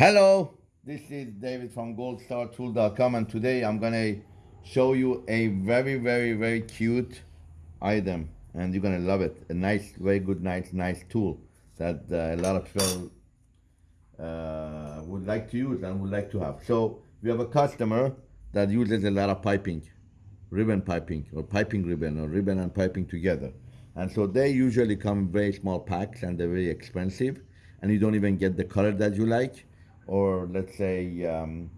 Hello, this is David from goldstartool.com and today I'm gonna show you a very, very, very cute item and you're gonna love it. A nice, very good, nice, nice tool that uh, a lot of people uh, would like to use and would like to have. So we have a customer that uses a lot of piping, ribbon piping or piping ribbon or ribbon and piping together. And so they usually come in very small packs and they're very expensive and you don't even get the color that you like or let's say um,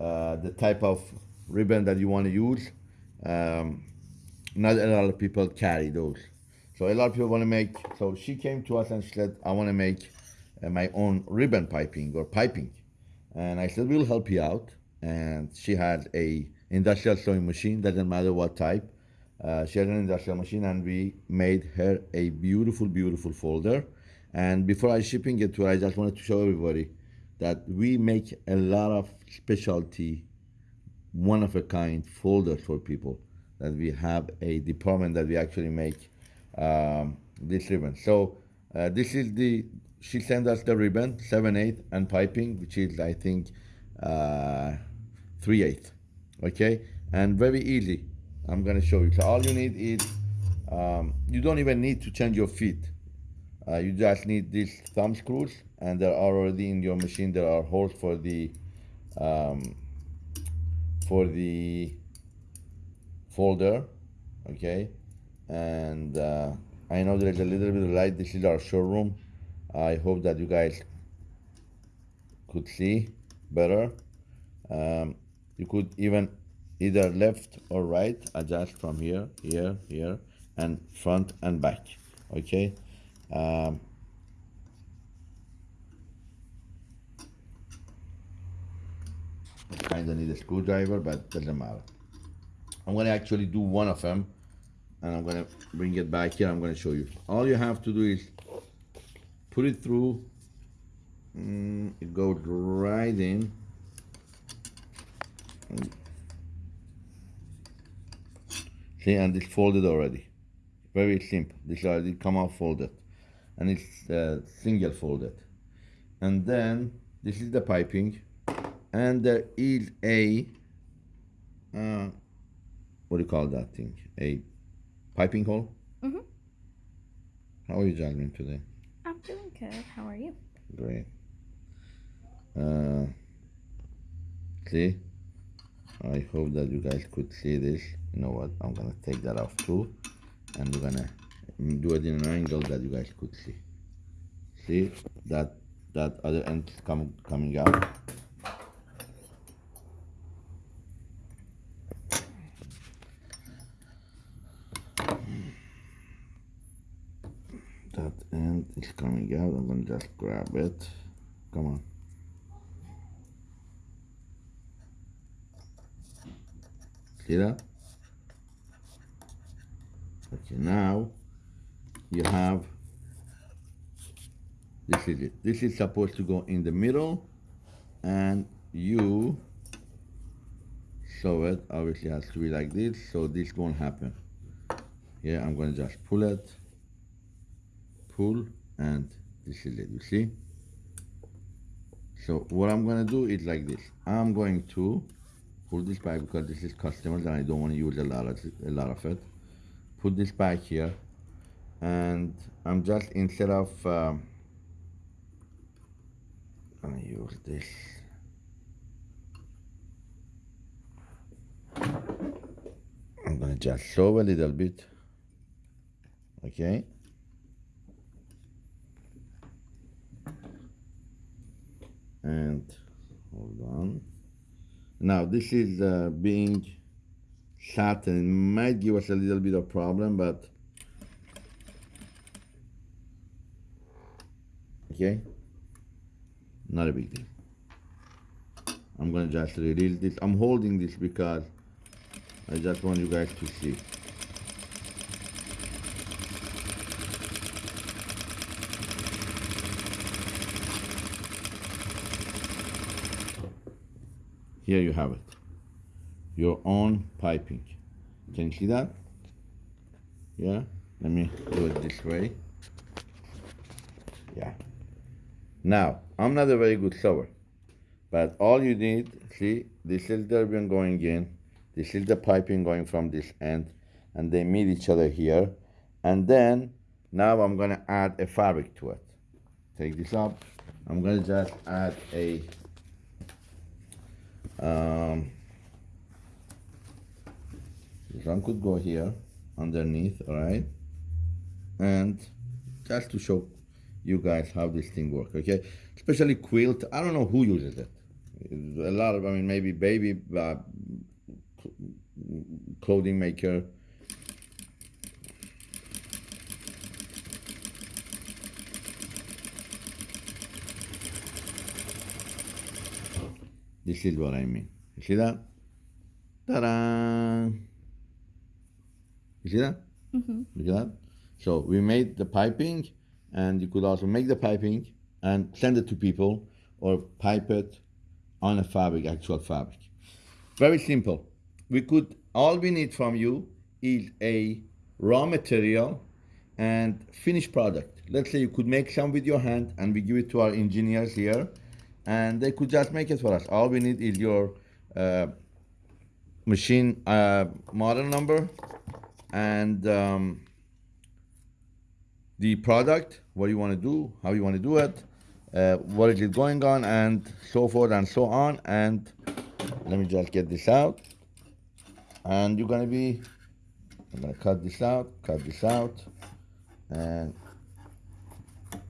uh, the type of ribbon that you want to use. Um, not a lot of people carry those. So a lot of people want to make, so she came to us and she said, I want to make uh, my own ribbon piping or piping. And I said, we'll help you out. And she had a industrial sewing machine, doesn't matter what type. Uh, she had an industrial machine and we made her a beautiful, beautiful folder. And before I shipping it to her, I just wanted to show everybody that we make a lot of specialty, one of a kind folders for people. That we have a department that we actually make um, this ribbon. So uh, this is the she sent us the ribbon seven eight and piping, which is I think uh, three eight. Okay, and very easy. I'm gonna show you. So all you need is um, you don't even need to change your feet. Uh, you just need these thumb screws and there are already in your machine. There are holes for the um, for the folder okay? And uh, I know there's a little bit of light. This is our showroom. I hope that you guys could see better. Um, you could even either left or right adjust from here here here and front and back okay um, kind of need a screwdriver, but doesn't matter. I'm going to actually do one of them, and I'm going to bring it back here. I'm going to show you. All you have to do is put it through. Mm, it goes right in. See, and it's folded already. Very simple. This already come out folded, and it's uh, single folded. And then this is the piping and there is a uh, what do you call that thing? A piping hole. Mhm. How are you, Jasmine, today? I'm doing good. How are you? Great. Uh, see, I hope that you guys could see this. You know what? I'm gonna take that off too, and we're gonna do it in an angle that you guys could see. See that that other end come coming out. that end is coming out I'm gonna just grab it come on see that okay now you have. This is it. This is supposed to go in the middle and you sew it. Obviously has to be like this so this won't happen. Here I'm going to just pull it. Pull and this is it you see? So what I'm gonna do is like this. I'm going to pull this back because this is customers and I don't want to use a lot of a lot of it. Put this back here and I'm just instead of um, gonna use this. I'm gonna just sew a little bit. Okay. And hold on. Now this is uh, being satin it might give us a little bit of problem but okay not a big deal I'm gonna just release this I'm holding this because I just want you guys to see Here you have it. Your own piping. Can you see that? Yeah? Let me do it this way. Yeah. Now, I'm not a very good sewer. But all you need, see, this is the ribbon going in, this is the piping going from this end, and they meet each other here. And then now I'm gonna add a fabric to it. Take this up. I'm gonna just add a um, this one could go here underneath, all right? And just to show you guys how this thing works, okay? Especially quilt, I don't know who uses it. A lot of, I mean, maybe baby uh, clothing maker. This is what I mean. You see that? Ta-da! You see that? Mm-hmm. You see that? So we made the piping, and you could also make the piping and send it to people, or pipe it on a fabric, actual fabric. Very simple. We could all we need from you is a raw material and finished product. Let's say you could make some with your hand, and we give it to our engineers here, and they could just make it for us. All we need is your uh, machine uh, model number and um, the product, what you want to do, how you want to do it, uh, what is it going on, and so forth and so on. And let me just get this out. And you're gonna be, I'm gonna cut this out, cut this out, and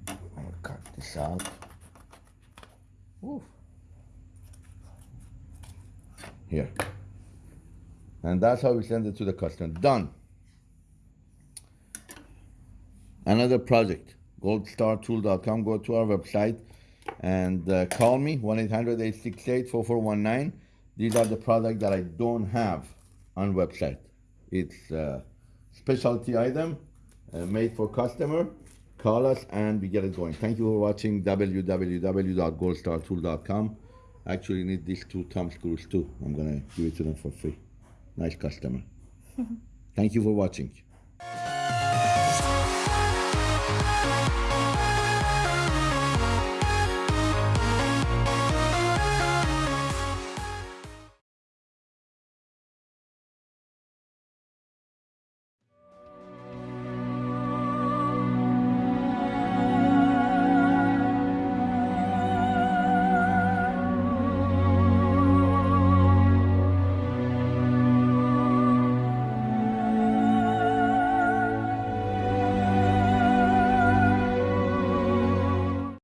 I'm gonna cut this out. Oof. Here. And that's how we send it to the customer. Done. Another project, goldstartool.com. Go to our website and uh, call me 1 800 868 4419. These are the products that I don't have on website. It's a specialty item uh, made for customer. Call us and we get it going. Thank you for watching www.goldstartool.com. Actually, need these two thumb screws too. I'm gonna give it to them for free. Nice customer. Thank you for watching.